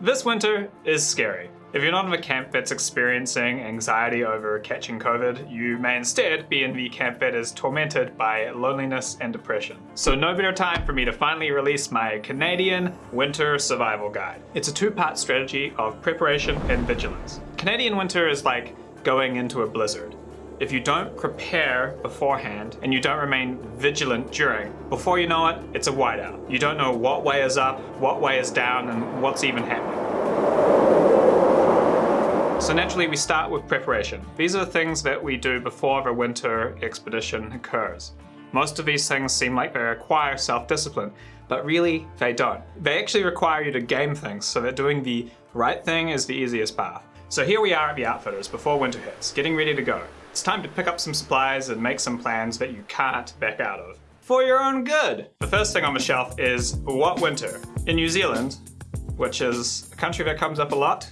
This winter is scary. If you're not in a camp that's experiencing anxiety over catching COVID, you may instead be in the camp that is tormented by loneliness and depression. So no better time for me to finally release my Canadian Winter Survival Guide. It's a two-part strategy of preparation and vigilance. Canadian winter is like going into a blizzard. If you don't prepare beforehand and you don't remain vigilant during, before you know it, it's a whiteout. You don't know what way is up, what way is down, and what's even happening. So naturally we start with preparation. These are the things that we do before the winter expedition occurs. Most of these things seem like they require self-discipline, but really they don't. They actually require you to game things so that doing the right thing is the easiest path. So here we are at the Outfitters before winter hits, getting ready to go. It's time to pick up some supplies and make some plans that you can't back out of. For your own good! The first thing on the shelf is what winter? In New Zealand, which is a country that comes up a lot,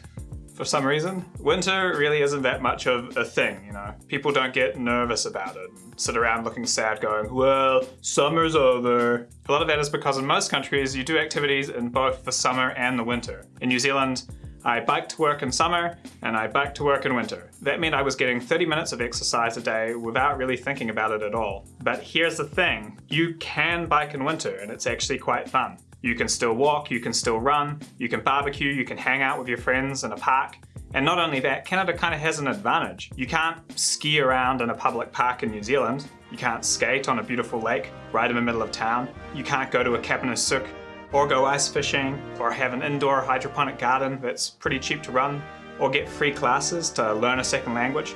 for some reason. Winter really isn't that much of a thing, you know. People don't get nervous about it, sit around looking sad going, well, summer's over. A lot of that is because in most countries you do activities in both the summer and the winter. In New Zealand, I biked to work in summer and I biked to work in winter. That meant I was getting 30 minutes of exercise a day without really thinking about it at all. But here's the thing, you can bike in winter and it's actually quite fun. You can still walk, you can still run, you can barbecue, you can hang out with your friends in a park. And not only that, Canada kind of has an advantage. You can't ski around in a public park in New Zealand. You can't skate on a beautiful lake right in the middle of town. You can't go to a cabin souk or go ice fishing, or have an indoor hydroponic garden that's pretty cheap to run, or get free classes to learn a second language.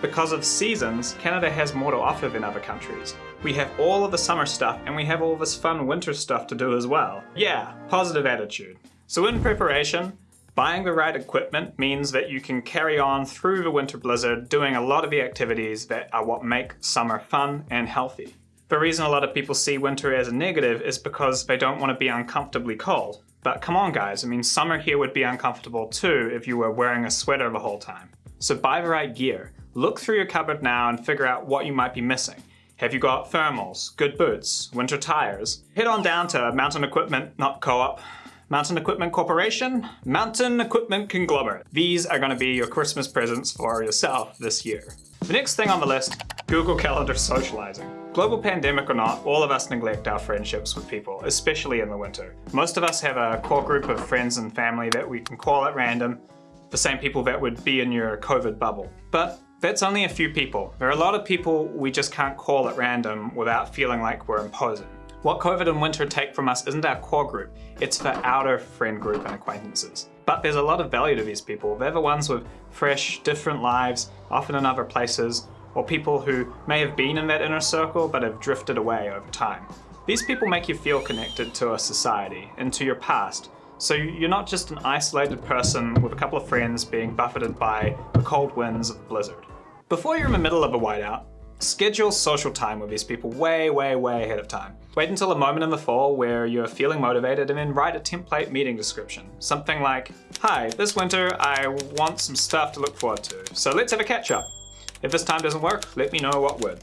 Because of seasons, Canada has more to offer than other countries. We have all of the summer stuff and we have all this fun winter stuff to do as well. Yeah, positive attitude. So in preparation, buying the right equipment means that you can carry on through the winter blizzard doing a lot of the activities that are what make summer fun and healthy. The reason a lot of people see winter as a negative is because they don't want to be uncomfortably cold. But come on guys, I mean summer here would be uncomfortable too if you were wearing a sweater the whole time. So buy the right gear. Look through your cupboard now and figure out what you might be missing. Have you got thermals, good boots, winter tires? Head on down to Mountain Equipment, not Co-op, Mountain Equipment Corporation, Mountain Equipment Conglomerate. These are gonna be your Christmas presents for yourself this year. The next thing on the list, Google Calendar socializing. Global pandemic or not, all of us neglect our friendships with people, especially in the winter. Most of us have a core group of friends and family that we can call at random, the same people that would be in your COVID bubble. But that's only a few people. There are a lot of people we just can't call at random without feeling like we're imposing. What COVID and winter take from us isn't our core group, it's the outer friend group and acquaintances. But there's a lot of value to these people. They're the ones with fresh, different lives, often in other places, or people who may have been in that inner circle but have drifted away over time. These people make you feel connected to a society and to your past, so you're not just an isolated person with a couple of friends being buffeted by the cold winds of the blizzard. Before you're in the middle of a whiteout, schedule social time with these people way, way, way ahead of time. Wait until a moment in the fall where you're feeling motivated and then write a template meeting description. Something like, hi, this winter I want some stuff to look forward to, so let's have a catch up. If this time doesn't work, let me know what would.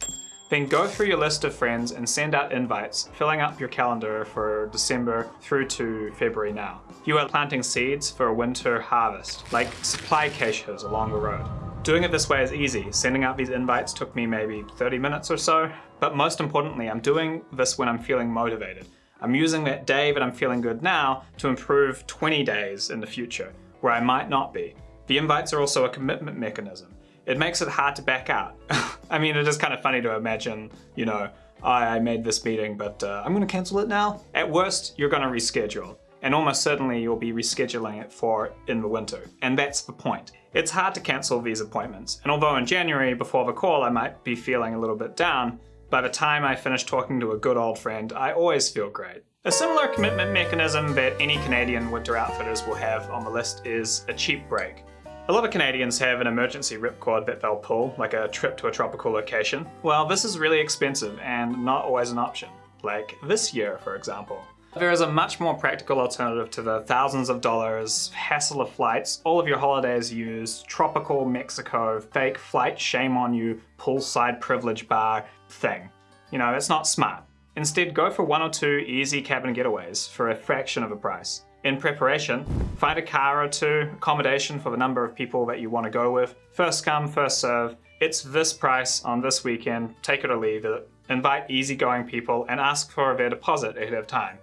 Then go through your list of friends and send out invites, filling up your calendar for December through to February now. You are planting seeds for a winter harvest, like supply caches along the road. Doing it this way is easy. Sending out these invites took me maybe 30 minutes or so. But most importantly, I'm doing this when I'm feeling motivated. I'm using that day that I'm feeling good now to improve 20 days in the future, where I might not be. The invites are also a commitment mechanism it makes it hard to back out. I mean, it is kind of funny to imagine, you know, I made this meeting, but uh, I'm gonna cancel it now. At worst, you're gonna reschedule. And almost certainly you'll be rescheduling it for in the winter. And that's the point. It's hard to cancel these appointments. And although in January, before the call, I might be feeling a little bit down, by the time I finish talking to a good old friend, I always feel great. A similar commitment mechanism that any Canadian winter outfitters will have on the list is a cheap break. A lot of Canadians have an emergency ripcord that they'll pull, like a trip to a tropical location. Well, this is really expensive and not always an option, like this year, for example. There is a much more practical alternative to the thousands of dollars, hassle of flights, all of your holidays used, tropical Mexico, fake flight shame on you, poolside privilege bar thing. You know, it's not smart. Instead, go for one or two easy cabin getaways for a fraction of a price. In preparation, find a car or two, accommodation for the number of people that you want to go with. First come, first serve. It's this price on this weekend, take it or leave it. Invite easygoing people and ask for their deposit ahead of time.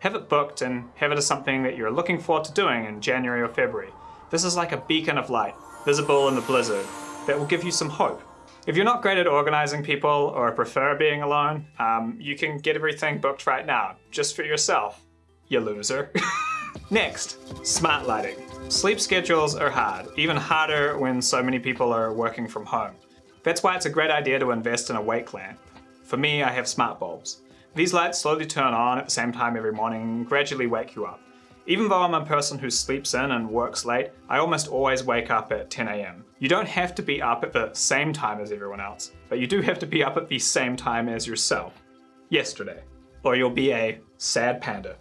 Have it booked and have it as something that you're looking forward to doing in January or February. This is like a beacon of light, visible in the blizzard, that will give you some hope. If you're not great at organizing people or prefer being alone, um, you can get everything booked right now, just for yourself, you loser. Next, smart lighting. Sleep schedules are hard, even harder when so many people are working from home. That's why it's a great idea to invest in a wake lamp. For me, I have smart bulbs. These lights slowly turn on at the same time every morning and gradually wake you up. Even though I'm a person who sleeps in and works late, I almost always wake up at 10 a.m. You don't have to be up at the same time as everyone else, but you do have to be up at the same time as yourself. Yesterday. Or you'll be a sad panda.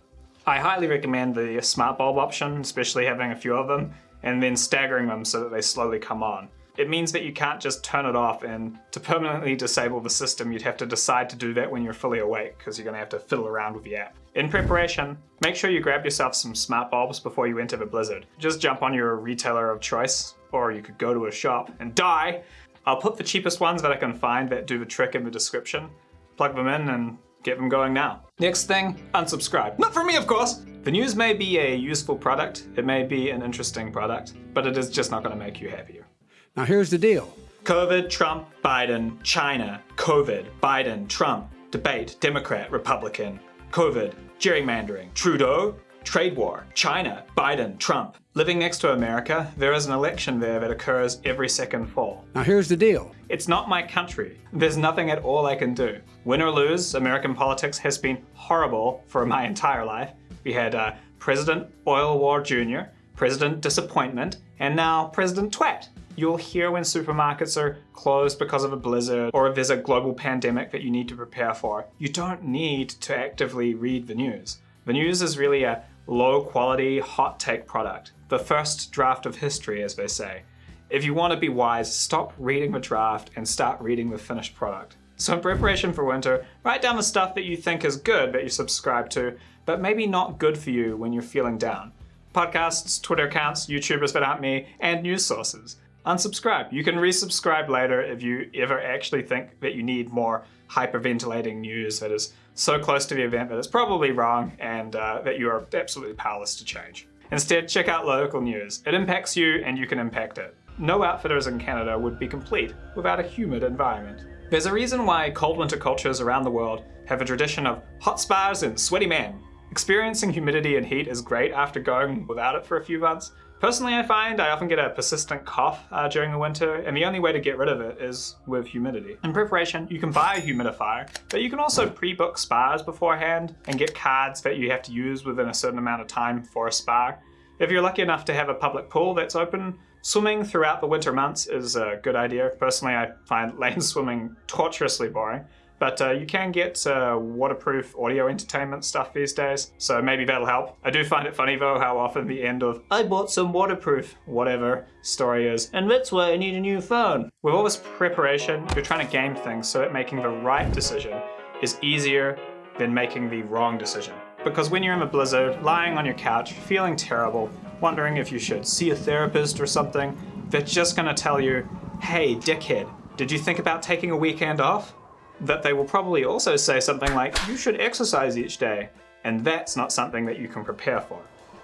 I highly recommend the smart bulb option, especially having a few of them, and then staggering them so that they slowly come on. It means that you can't just turn it off and to permanently disable the system you'd have to decide to do that when you're fully awake because you're going to have to fiddle around with the app. In preparation, make sure you grab yourself some smart bulbs before you enter the blizzard. Just jump on your retailer of choice, or you could go to a shop and die. I'll put the cheapest ones that I can find that do the trick in the description, plug them in and get them going now. Next thing, unsubscribe. Not for me, of course! The news may be a useful product, it may be an interesting product, but it is just not going to make you happier. Now here's the deal. COVID, Trump, Biden, China, COVID, Biden, Trump, debate, Democrat, Republican, COVID, gerrymandering, Trudeau, trade war, China, Biden, Trump. Living next to America, there is an election there that occurs every second fall. Now here's the deal. It's not my country. There's nothing at all I can do. Win or lose, American politics has been horrible for my entire life. We had uh, President Oil War Jr., President Disappointment, and now President Twat you'll hear when supermarkets are closed because of a blizzard or if there's a global pandemic that you need to prepare for. You don't need to actively read the news. The news is really a low quality, hot take product. The first draft of history, as they say. If you want to be wise, stop reading the draft and start reading the finished product. So in preparation for winter, write down the stuff that you think is good that you subscribe to, but maybe not good for you when you're feeling down. Podcasts, Twitter accounts, YouTubers that aren't me, and news sources unsubscribe. You can resubscribe later if you ever actually think that you need more hyperventilating news that is so close to the event that it's probably wrong and uh, that you are absolutely powerless to change. Instead, check out local news. It impacts you and you can impact it. No outfitters in Canada would be complete without a humid environment. There's a reason why cold winter cultures around the world have a tradition of hot spas and sweaty men. Experiencing humidity and heat is great after going without it for a few months, Personally, I find I often get a persistent cough uh, during the winter, and the only way to get rid of it is with humidity. In preparation, you can buy a humidifier, but you can also pre-book spas beforehand and get cards that you have to use within a certain amount of time for a spa. If you're lucky enough to have a public pool that's open, swimming throughout the winter months is a good idea. Personally, I find lane swimming torturously boring. But uh, you can get uh, waterproof audio entertainment stuff these days, so maybe that'll help. I do find it funny though how often the end of I bought some waterproof whatever story is, and that's why I need a new phone. With all this preparation, you're trying to game things so that making the right decision is easier than making the wrong decision. Because when you're in a blizzard, lying on your couch, feeling terrible, wondering if you should see a therapist or something, they're just gonna tell you, hey dickhead, did you think about taking a weekend off? That they will probably also say something like, you should exercise each day. And that's not something that you can prepare for.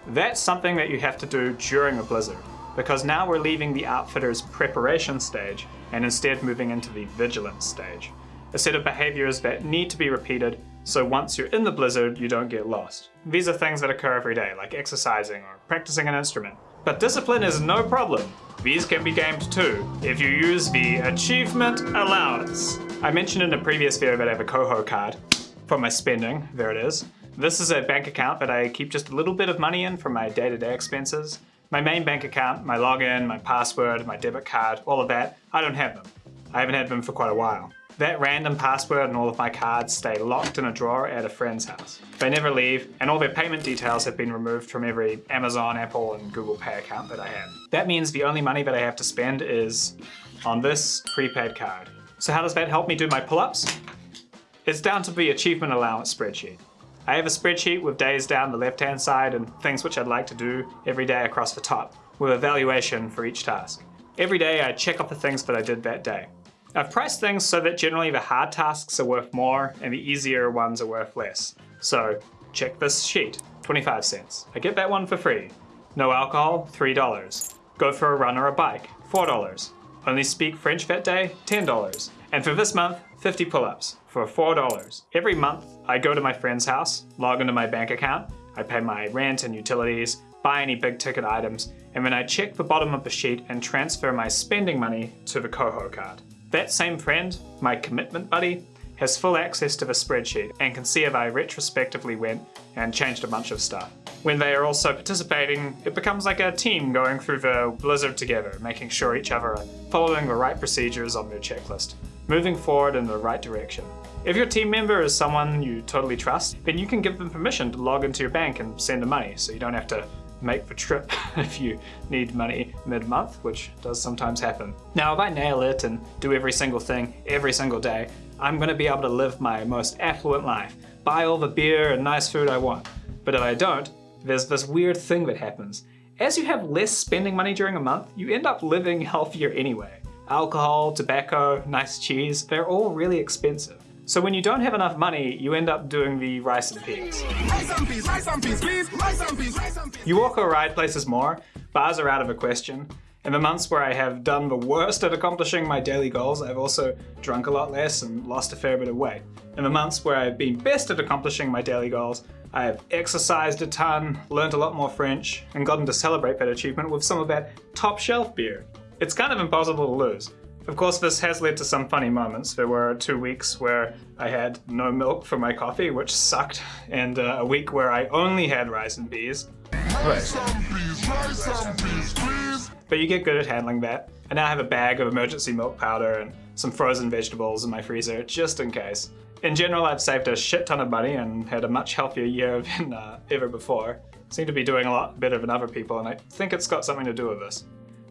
That's something that you have to do during a blizzard, because now we're leaving the outfitter's preparation stage and instead moving into the vigilance stage. A set of behaviors that need to be repeated so once you're in the blizzard, you don't get lost. These are things that occur every day, like exercising or practicing an instrument. But discipline is no problem. These can be gamed too, if you use the Achievement Allowance. I mentioned in a previous video that I have a Koho card for my spending. There it is. This is a bank account that I keep just a little bit of money in for my day-to-day -day expenses. My main bank account, my login, my password, my debit card, all of that, I don't have them. I haven't had them for quite a while. That random password and all of my cards stay locked in a drawer at a friend's house. They never leave, and all their payment details have been removed from every Amazon, Apple, and Google Pay account that I have. That means the only money that I have to spend is on this prepaid card. So how does that help me do my pull-ups? It's down to the achievement allowance spreadsheet. I have a spreadsheet with days down the left hand side and things which I'd like to do every day across the top, with evaluation for each task. Every day I check off the things that I did that day. I've priced things so that generally the hard tasks are worth more and the easier ones are worth less. So check this sheet, 25 cents. I get that one for free. No alcohol, $3. Go for a run or a bike, $4. Only speak French that day, $10. And for this month, 50 pull-ups for $4. Every month, I go to my friend's house, log into my bank account, I pay my rent and utilities, buy any big ticket items, and then I check the bottom of the sheet and transfer my spending money to the Koho card. That same friend, my commitment buddy, has full access to the spreadsheet and can see if I retrospectively went and changed a bunch of stuff. When they are also participating, it becomes like a team going through the blizzard together, making sure each other are following the right procedures on their checklist, moving forward in the right direction. If your team member is someone you totally trust, then you can give them permission to log into your bank and send the money so you don't have to make the trip if you need money mid-month, which does sometimes happen. Now, if I nail it and do every single thing every single day, I'm gonna be able to live my most affluent life, buy all the beer and nice food I want. But if I don't, there's this weird thing that happens. As you have less spending money during a month, you end up living healthier anyway. Alcohol, tobacco, nice cheese, they're all really expensive. So when you don't have enough money, you end up doing the rice and peas. You walk or ride places more, bars are out of a question. In the months where I have done the worst at accomplishing my daily goals, I've also drunk a lot less and lost a fair bit of weight. In the months where I've been best at accomplishing my daily goals, I have exercised a ton, learned a lot more French, and gotten to celebrate that achievement with some of that top shelf beer. It's kind of impossible to lose. Of course, this has led to some funny moments. There were two weeks where I had no milk for my coffee, which sucked, and uh, a week where I only had rice and beans. But you get good at handling that. And now I have a bag of emergency milk powder and some frozen vegetables in my freezer, just in case. In general, I've saved a shit ton of money and had a much healthier year than uh, ever before. Seem to be doing a lot better than other people, and I think it's got something to do with this.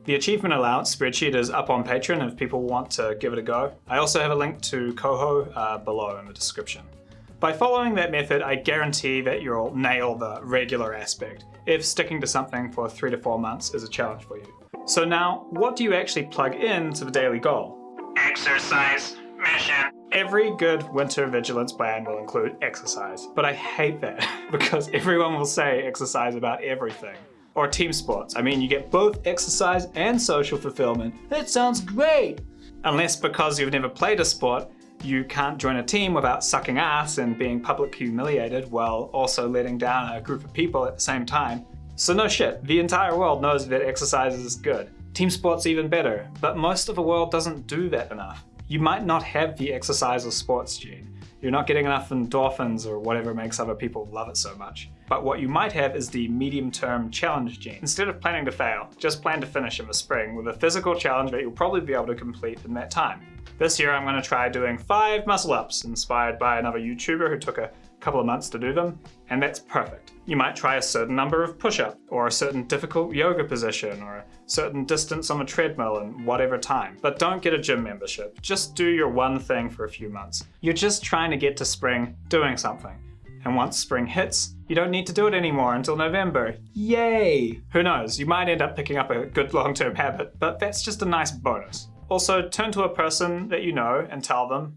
The achievement allowance spreadsheet is up on Patreon if people want to give it a go. I also have a link to Koho uh, below in the description. By following that method, I guarantee that you'll nail the regular aspect, if sticking to something for three to four months is a challenge for you. So now, what do you actually plug in to the daily goal? Exercise mission. Every good winter vigilance plan will include exercise, but I hate that because everyone will say exercise about everything or team sports. I mean, you get both exercise and social fulfillment. That sounds great! Unless because you've never played a sport, you can't join a team without sucking ass and being publicly humiliated while also letting down a group of people at the same time. So no shit, the entire world knows that exercise is good. Team sport's even better, but most of the world doesn't do that enough. You might not have the exercise or sports gene, you're not getting enough endorphins or whatever makes other people love it so much. But what you might have is the medium-term challenge gene. Instead of planning to fail, just plan to finish in the spring with a physical challenge that you'll probably be able to complete in that time. This year I'm going to try doing five muscle ups, inspired by another YouTuber who took a couple of months to do them, and that's perfect. You might try a certain number of push-ups, or a certain difficult yoga position, or a certain distance on a treadmill in whatever time. But don't get a gym membership. Just do your one thing for a few months. You're just trying to get to spring doing something. And once spring hits, you don't need to do it anymore until November. Yay! Who knows, you might end up picking up a good long-term habit, but that's just a nice bonus. Also, turn to a person that you know and tell them,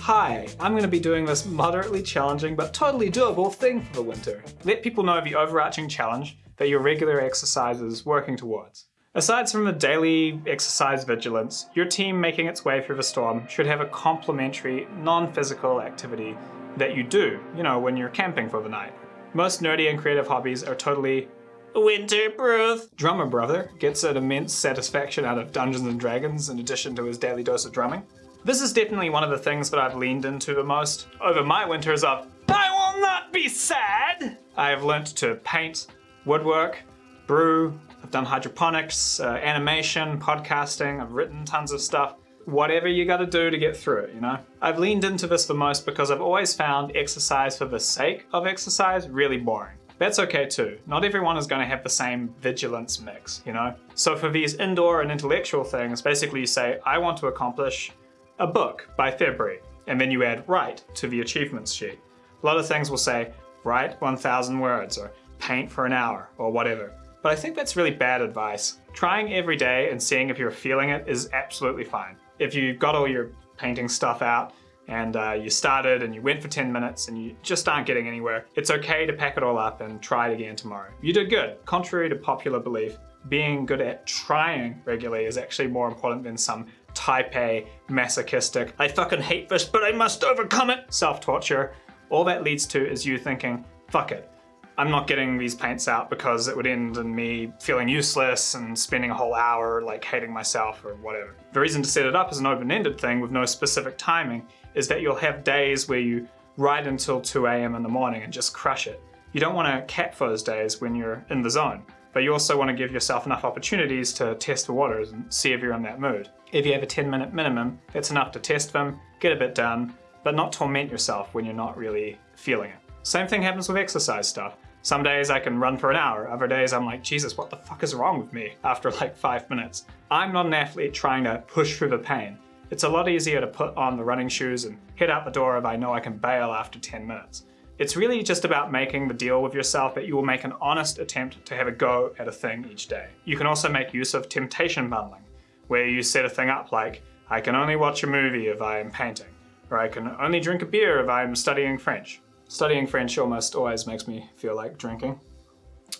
Hi, I'm going to be doing this moderately challenging but totally doable thing for the winter. Let people know the overarching challenge that your regular exercise is working towards. Aside from the daily exercise vigilance, your team making its way through the storm should have a complementary, non-physical activity that you do, you know, when you're camping for the night. Most nerdy and creative hobbies are totally winter-proof. Drummer Brother gets an immense satisfaction out of Dungeons & Dragons in addition to his daily dose of drumming. This is definitely one of the things that I've leaned into the most over my winters of I will not be sad! I have learnt to paint, woodwork, brew, I've done hydroponics, uh, animation, podcasting, I've written tons of stuff. Whatever you gotta do to get through it, you know? I've leaned into this the most because I've always found exercise for the sake of exercise really boring. That's okay too. Not everyone is going to have the same vigilance mix, you know? So for these indoor and intellectual things, basically you say, I want to accomplish a book by February, and then you add write to the achievements sheet. A lot of things will say, write 1,000 words or paint for an hour or whatever. But I think that's really bad advice. Trying every day and seeing if you're feeling it is absolutely fine. If you've got all your painting stuff out and uh, you started and you went for 10 minutes and you just aren't getting anywhere, it's okay to pack it all up and try it again tomorrow. You did good. Contrary to popular belief, being good at trying regularly is actually more important than some type A, masochistic, I fucking hate this but I must overcome it, self-torture. All that leads to is you thinking, fuck it, I'm not getting these paints out because it would end in me feeling useless and spending a whole hour like hating myself or whatever. The reason to set it up as an open-ended thing with no specific timing is that you'll have days where you write until 2 a.m. in the morning and just crush it. You don't want to cap those days when you're in the zone, but you also want to give yourself enough opportunities to test the waters and see if you're in that mood. If you have a 10 minute minimum, that's enough to test them, get a bit done, but not torment yourself when you're not really feeling it. Same thing happens with exercise stuff. Some days I can run for an hour, other days I'm like, Jesus, what the fuck is wrong with me after like five minutes? I'm not an athlete trying to push through the pain. It's a lot easier to put on the running shoes and head out the door if I know I can bail after 10 minutes. It's really just about making the deal with yourself that you will make an honest attempt to have a go at a thing each day. You can also make use of temptation bundling, where you set a thing up like, I can only watch a movie if I am painting, or I can only drink a beer if I'm studying French. Studying French almost always makes me feel like drinking.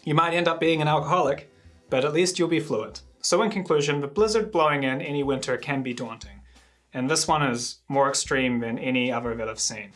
You might end up being an alcoholic, but at least you'll be fluent. So in conclusion, the blizzard blowing in any winter can be daunting, and this one is more extreme than any other that I've seen.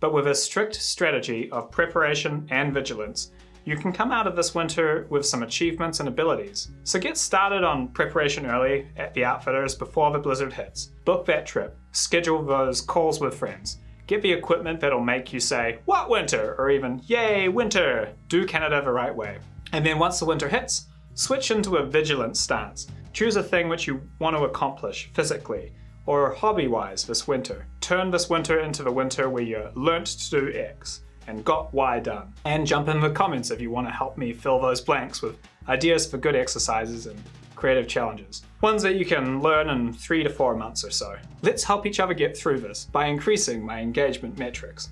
But with a strict strategy of preparation and vigilance, you can come out of this winter with some achievements and abilities. So get started on preparation early at the outfitters before the blizzard hits. Book that trip, schedule those calls with friends, get the equipment that'll make you say, what winter? Or even, yay, winter! Do Canada the right way. And then once the winter hits, switch into a vigilant stance. Choose a thing which you want to accomplish physically, or hobby-wise this winter. Turn this winter into the winter where you learnt to do X and got Y done. And jump in the comments if you want to help me fill those blanks with ideas for good exercises and creative challenges. Ones that you can learn in three to four months or so. Let's help each other get through this by increasing my engagement metrics.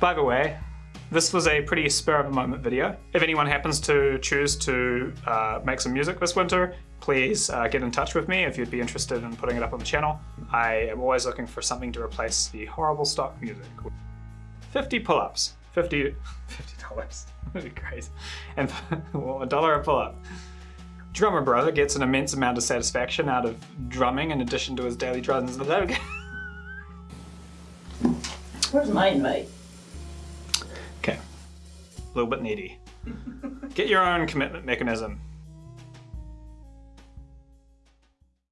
By the way, this was a pretty spur of the moment video. If anyone happens to choose to uh, make some music this winter, please uh, get in touch with me if you'd be interested in putting it up on the channel. I am always looking for something to replace the horrible stock music. 50 pull-ups. 50 $50. That'd be great. And well, a dollar a pull-up. Drummer brother gets an immense amount of satisfaction out of drumming in addition to his daily drugs. Is that okay? Where's mine, mate? Okay. A little bit needy. Get your own commitment mechanism.